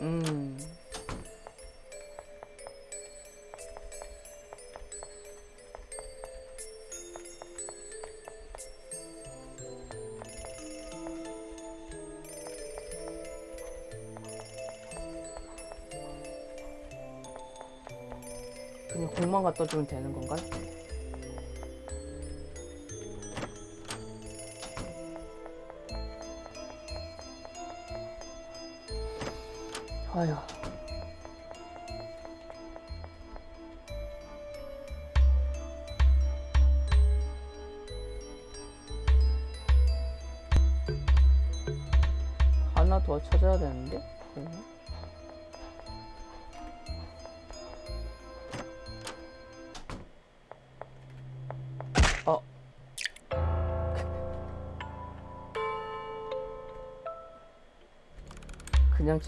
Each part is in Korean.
음. 공만 갖다 주면 되는 건가요? 아휴. 하나 더 찾아야 되는데? 그러면?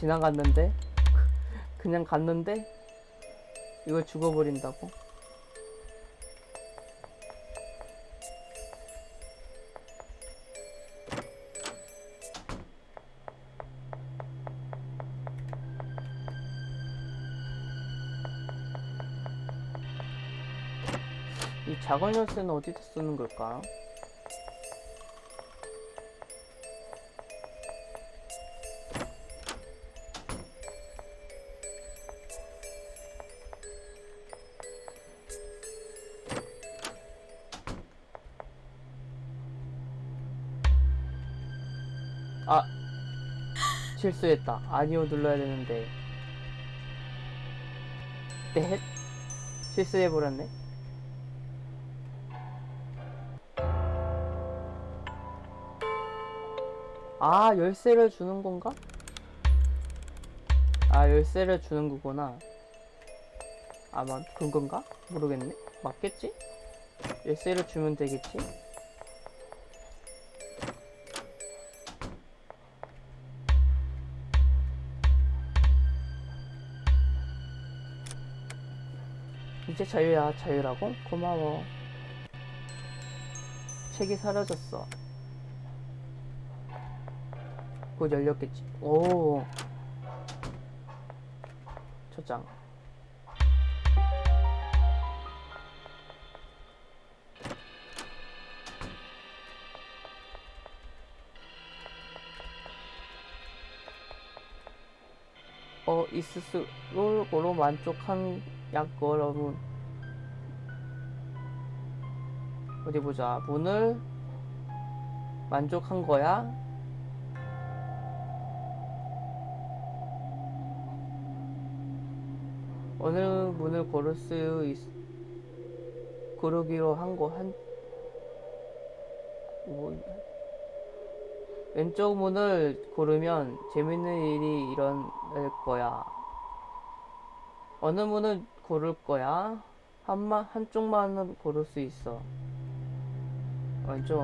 지나갔는데? 그냥 갔는데? 이걸 죽어버린다고? 이 작은 열쇠는 어디다 쓰는 걸까? 실수했다 아니오 눌러야 되는데 넷 실수해버렸네 아 열쇠를 주는 건가? 아 열쇠를 주는 거구나 아마 그런 건가? 모르겠네 맞겠지? 열쇠를 주면 되겠지? 이제 자유야 자유라고? 고마워. 책이 사라졌어. 곧 열렸겠지. 오. 초장. 어 이스스로 만족한 약 여러분 어디 보자 문을 만족한 거야? 어느 문을 고를 수 있, 고르기로 한 거, 한, 뭐, 왼쪽 문을 고르면 재밌는 일이 일어날 거야. 어느 문을 고를 거야? 한만, 한쪽만은 고를 수 있어. 왼쪽.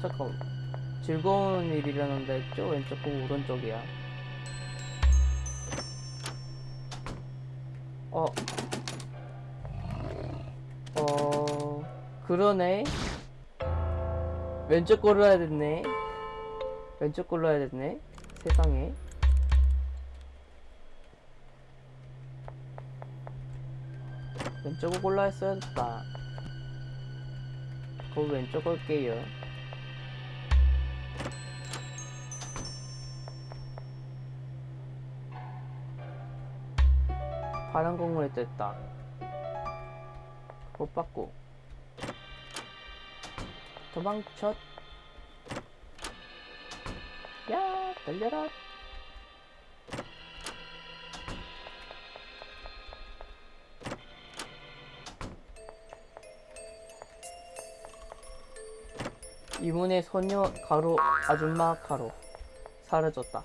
잠깐. 즐거운 일이라는데 했죠? 왼쪽하고 오른쪽이야. 어. 어. 그러네. 왼쪽 골라야 됐네. 왼쪽 골라야 됐네. 세상에. 왼쪽을 골라 했어야 됐다. 그 왼쪽 걸게요. 파란 공물에 떴다. 못 받고. 도망쳐. 야, 달려라. 이문의 소녀 가로 아줌마 가로 사라졌다.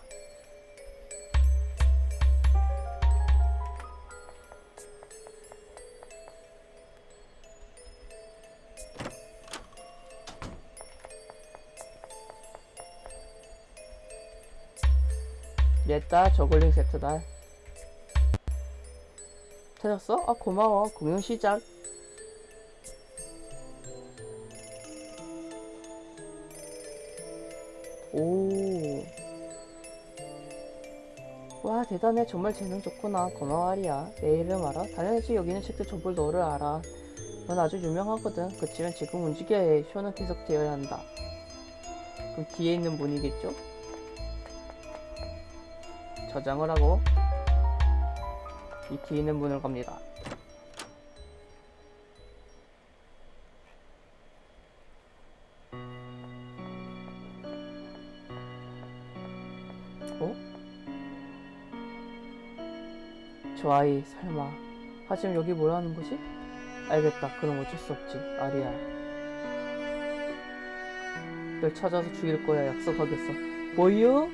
냈다 저글링 세트다 찾았어? 아 고마워 공연 시작 대단해 정말 재능 좋구나. 고마워 아리야. 내 이름 알아? 당연하지. 여기 있는 책들 전부 너를 알아. 넌 아주 유명하거든. 그치만 지금 움직여야 해. 쇼는 계속 되어야 한다. 그럼 뒤에 있는 분이겠죠? 저장을 하고 이 뒤에 있는 문을 갑니다 저 아이 설마 하지만 여기 뭐라는 거지? 알겠다 그럼 어쩔 수 없지 아리야 널 찾아서 죽일 거야 약속하겠어 뭐요?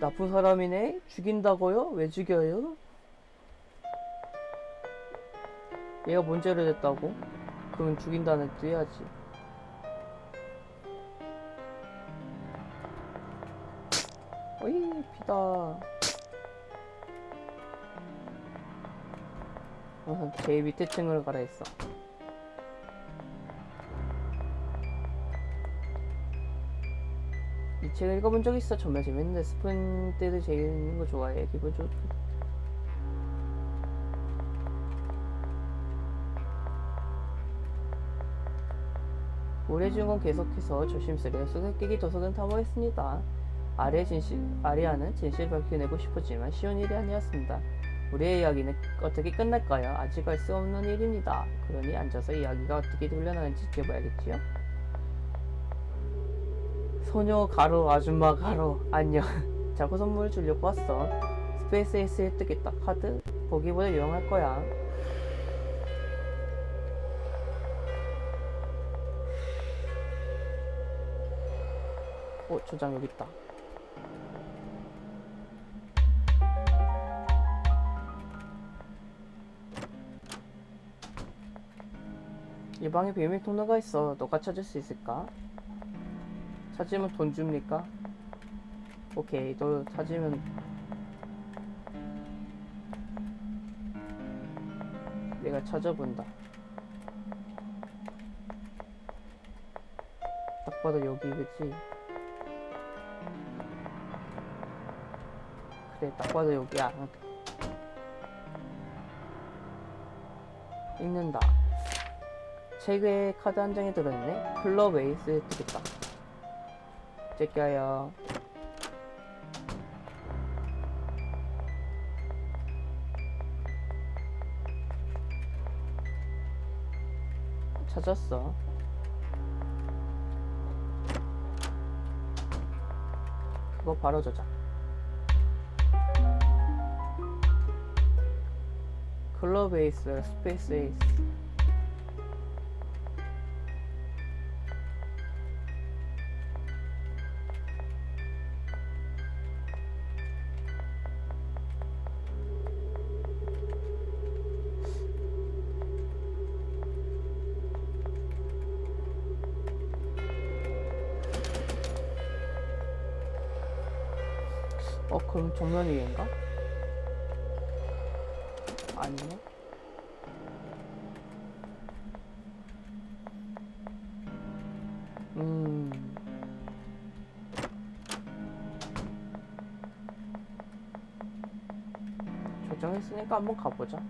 나쁜 사람이네? 죽인다고요? 왜 죽여요? 얘가 뭔 죄를 졌다고? 그러면 죽인다는 뜻 해야지 어이 비다 우선 제일 밑에 층을 가라 했어 이 책을 읽어본 적 있어 정말 재밌는데 스푼 때도 재밌는 거 좋아해 기분 좋 올해 중은 계속해서 조심스레 수수께끼 도서관 탐험했습니다. 진실, 아리아는 진실을 밝혀내고 싶었지만 쉬운 일이 아니었습니다. 우리의 이야기는 어떻게 끝날까요? 아직 알 수 없는 일입니다. 그러니 앉아서 이야기가 어떻게 돌려나는지 지켜봐야겠지요? 소녀 가로 아줌마 가로. 안녕. 자고 선물 주려고 왔어. 스페이스 S에 뜨겠다. 카드. 보기보다 유용할 거야. 어 조장 여기 있다 이 방에 비밀 통로가 있어 너가 찾을 수 있을까? 찾으면 돈 줍니까? 오케이 너 찾으면 내가 찾아본다 딱 봐도 여기 그치? 그래 딱 봐도 여기야 읽는다 책에 카드 한 장이 들어있네. 클럽 에이스 뜨겠다. 제껴요. 찾았어. 그거 바로 저장. 클럽 에이스 스페이스 에이스 어 그럼 정면 위인가? 아니네. 음. 조정했으니까 한번 가보자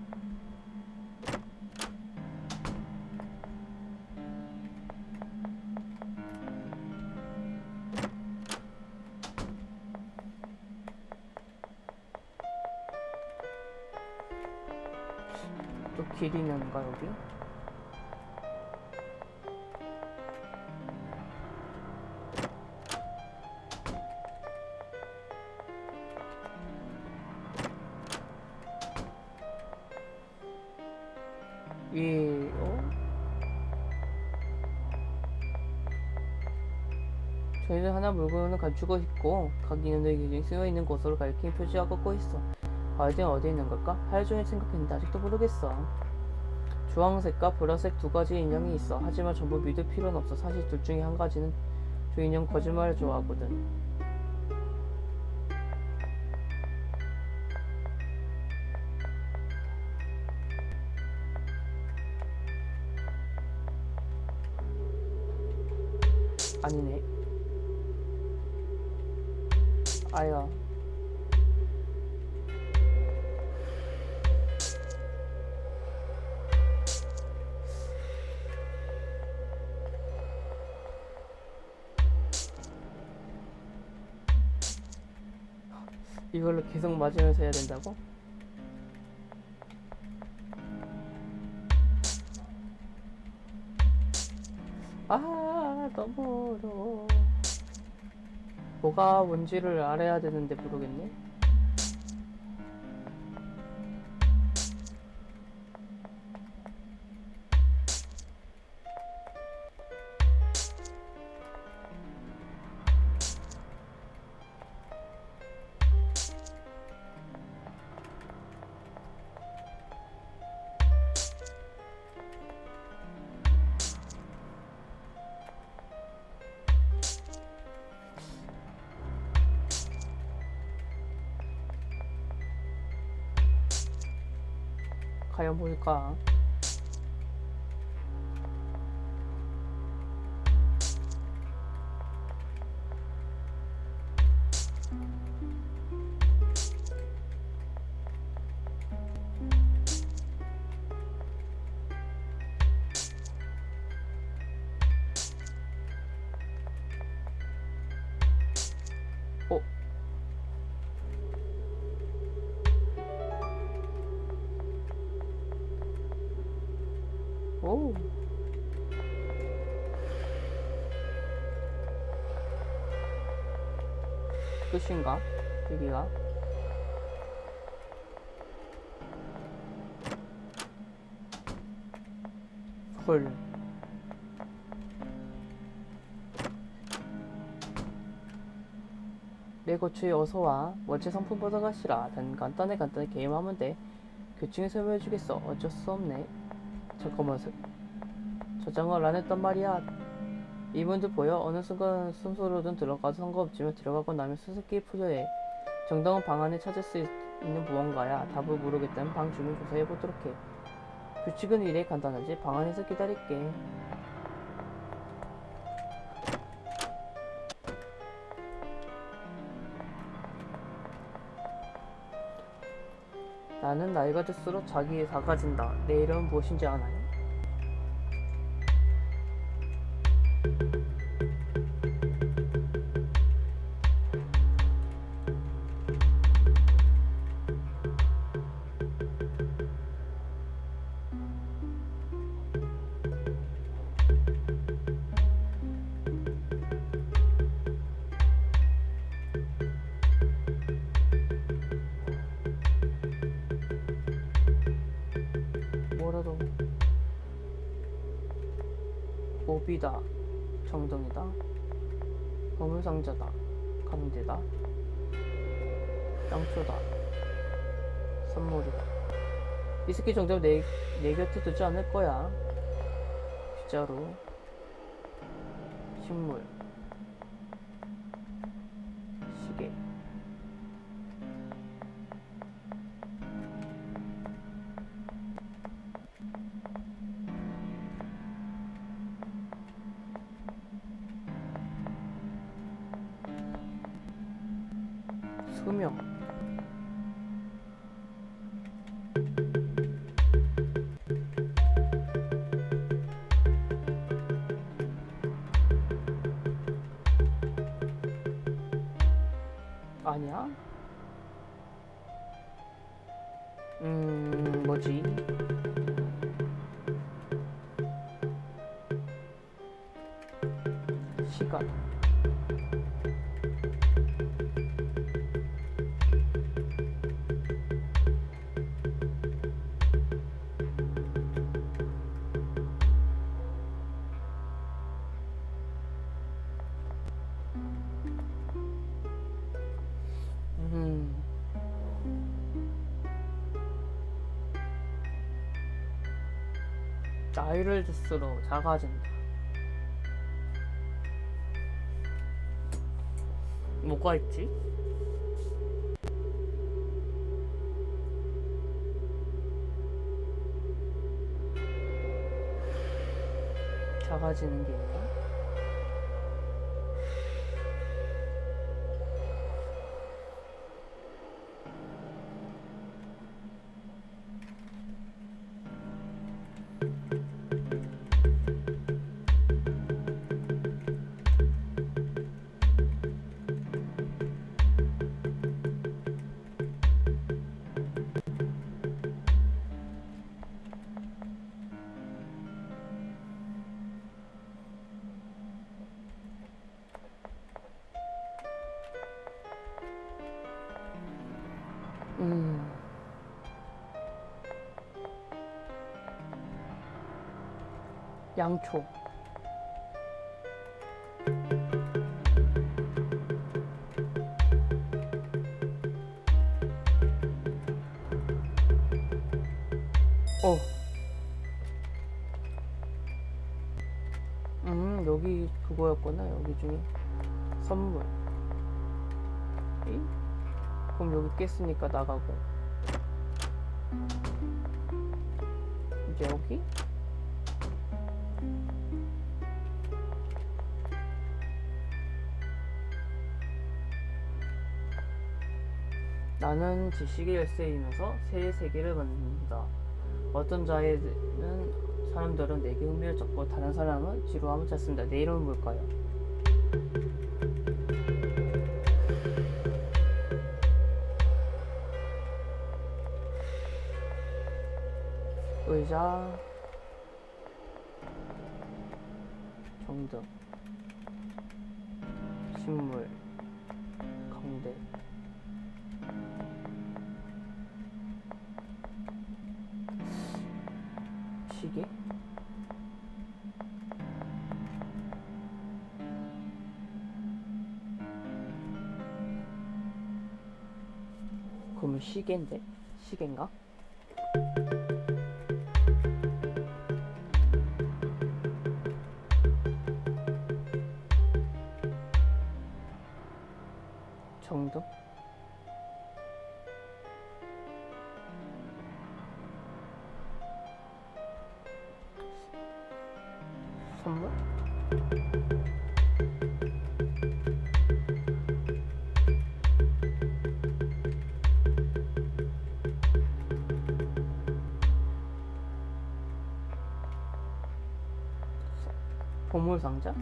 있는가 여기? 위, 어? 저희는 하나 물건을 갖추고 있고 각 인원들의 기준이 쓰여 있는 곳으로 가리킨 표지가 꽂고 있어. 과연 어디에 있는 걸까? 하루 종일 생각했는데 아직도 모르겠어. 주황색과 보라색 두 가지 인형이 있어. 하지만 전부 믿을 필요는 없어. 사실 둘 중에 한 가지는 저 인형 거짓말을 좋아하거든. 이걸로 계속 맞으면서 해야 된다고? 아 너무 어려워 뭐가 뭔지를 알아야 되는데 모르겠네 뭘까 끝인가? 여기가? 헐. 레고추에 어서와. 원체 상품 보러 가시라. 단 간단해 간단해 게임하면 돼. 교충에 설명해주겠어. 어쩔 수 없네. 잠깐만. 서- 저장을 안 했단 말이야. 이분들 보여? 어느 순간 순서로든 들어가도 상관없지만 들어가고 나면 수수께끼 풀려해. 정당한 방 안에 찾을 수 있- 있는 무언가야. 답을 모르겠다면 방 주문 조사해 보도록 해. 규칙은 이래 간단하지. 방 안에서 기다릴게. 나는 나이가 들수록 자기에 작아진다. 내 이름은 무엇인지 아나요? 강제다. 양초다. 선물이다. 이 새끼 정도면 내, 내 곁에 두지 않을 거야. 빗자루 식물 음 뭐지? 시간 이를 들수록 작아진다. 뭐가 있지? 작아지는 게 있나? 양초. 어. 음, 여기 그거였구나. 여기 중에 선물. 에이? 그럼 여기 깼으니까 나가고. 이제 여기? 지식의 열쇠이면서 새 세계를 만든다. 어떤 자에는 사람들은 내게 흥미를 줬고 다른 사람은 지루함을 찾습니다. 내 이름은 뭘까요? 의자 정등 식물 시계인데 시계인가? 정도? 보물 상자?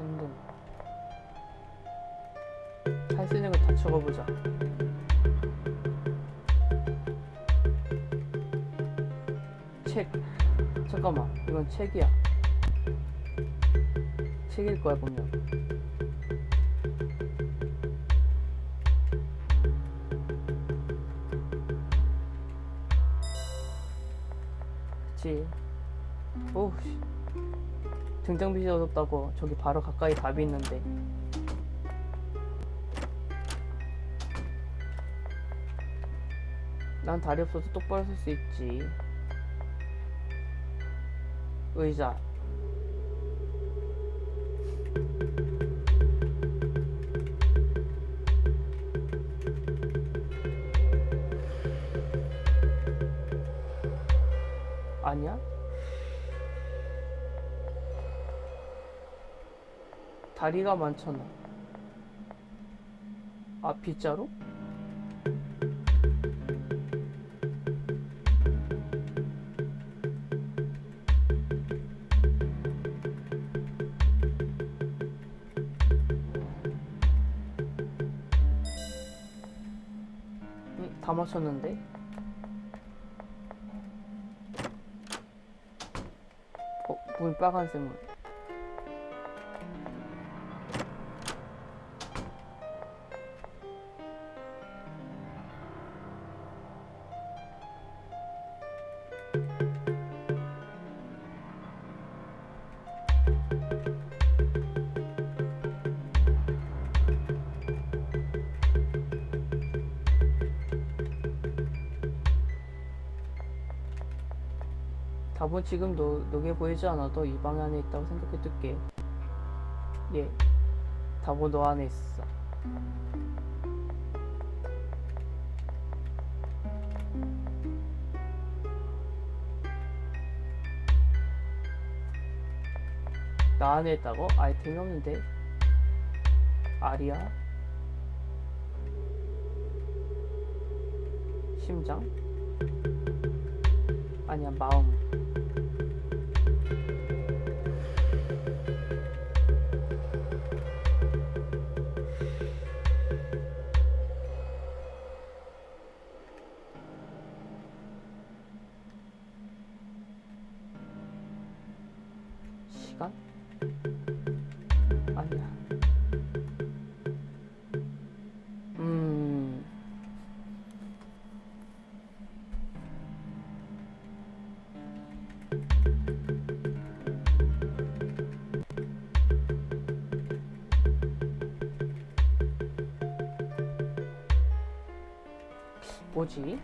전등 할 수 있는 거다 적어보자. 책. 잠깐만 이건 책이야. 책일 거야 분명. 그치? 오우 씨. 등장빛이 어둡다고 저기 바로 가까이 답이 있는데. 난 다리 없어서 똑바로 설 수 있지. 의자. 아니야? 다리가 많잖아. 아, 빗자루? 응, 다 맞췄는데? 어, 문 빨간색 문. 답은 지금 너, 너게 보이지 않아도 이 방 안에 있다고 생각해 둘게. 예. 답은 너 안에 있어. 나 안에 있다고? 아이템이 없는데. 아리야? 심장? 아니야, 마음. 뭐지?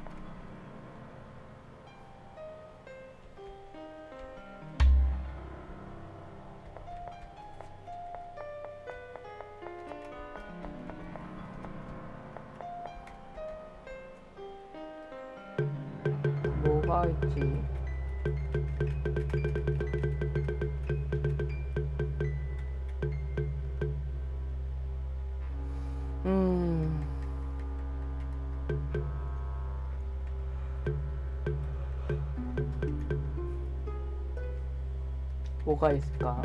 뭐가 있을까?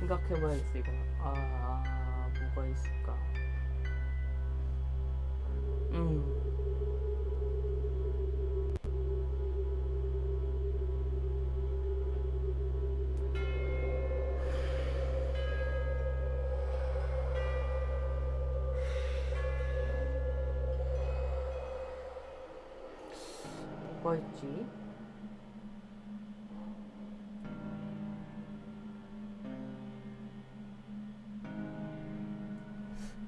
생각해봐야겠어 이거. 아, 뭐가 있을까? 음. 있지?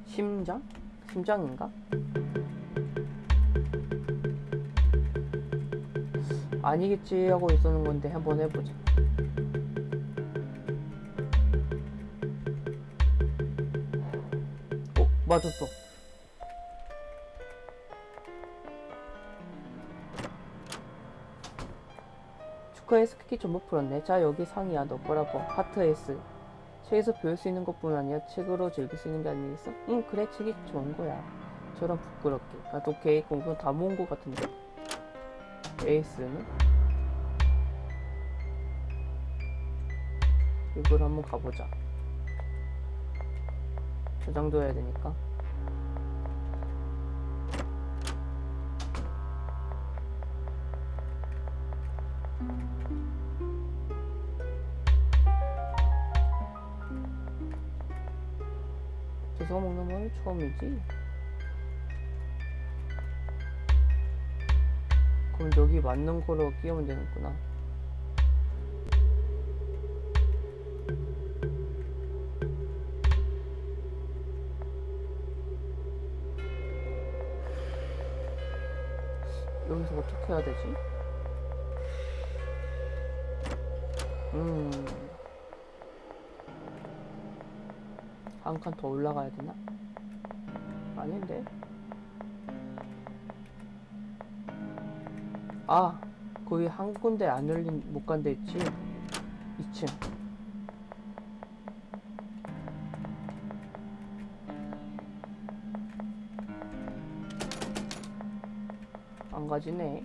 심장? 심장인가? 아니겠지 하고 있었는 건데 한번 해보자. 어, 맞았어. 축하해 스키키 전부 풀었네. 자 여기 상이야 너 거라고 하트 S. 책에서 배울 수 있는 것뿐 아니야 책으로 즐길 수 있는 게 아니겠어? 응 그래 책이 좋은 거야. 저런 부끄럽게. 나도 오케이 공부 다 모은 거 같은데. 에이스는? 이걸 한번 가보자. 저장도 해야 되니까. 처음이지? 그럼 여기 맞는 거로 끼우면 되는구나. 여기서 어떻게 해야 되지? 음. 한 칸 더 올라가야 되나? 아닌데? 아, 거기 한 군데 안 열린 못 간 데 있지? 2층. 안 가지네.